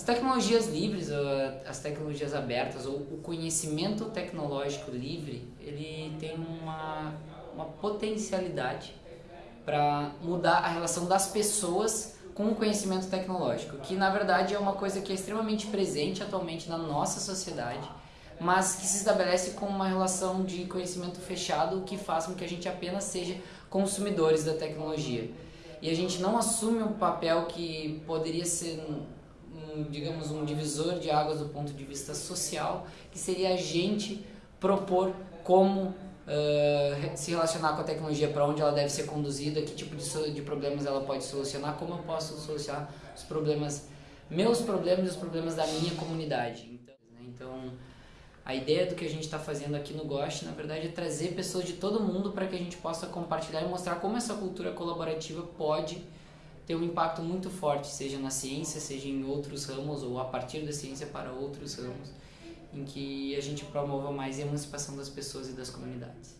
As tecnologias livres, as tecnologias abertas ou o conhecimento tecnológico livre, ele tem uma, uma potencialidade para mudar a relação das pessoas com o conhecimento tecnológico, que na verdade é uma coisa que é extremamente presente atualmente na nossa sociedade, mas que se estabelece com uma relação de conhecimento fechado que faz com que a gente apenas seja consumidores da tecnologia. E a gente não assume um papel que poderia ser um, digamos, um divisor de águas do ponto de vista social, que seria a gente propor como uh, se relacionar com a tecnologia, para onde ela deve ser conduzida, que tipo de, de problemas ela pode solucionar, como eu posso solucionar os problemas, meus problemas e os problemas da minha comunidade. Então, né? então a ideia do que a gente está fazendo aqui no Gosh, na verdade, é trazer pessoas de todo mundo para que a gente possa compartilhar e mostrar como essa cultura colaborativa pode ter um impacto muito forte, seja na ciência, seja em outros ramos ou a partir da ciência para outros ramos, em que a gente promova mais a emancipação das pessoas e das comunidades.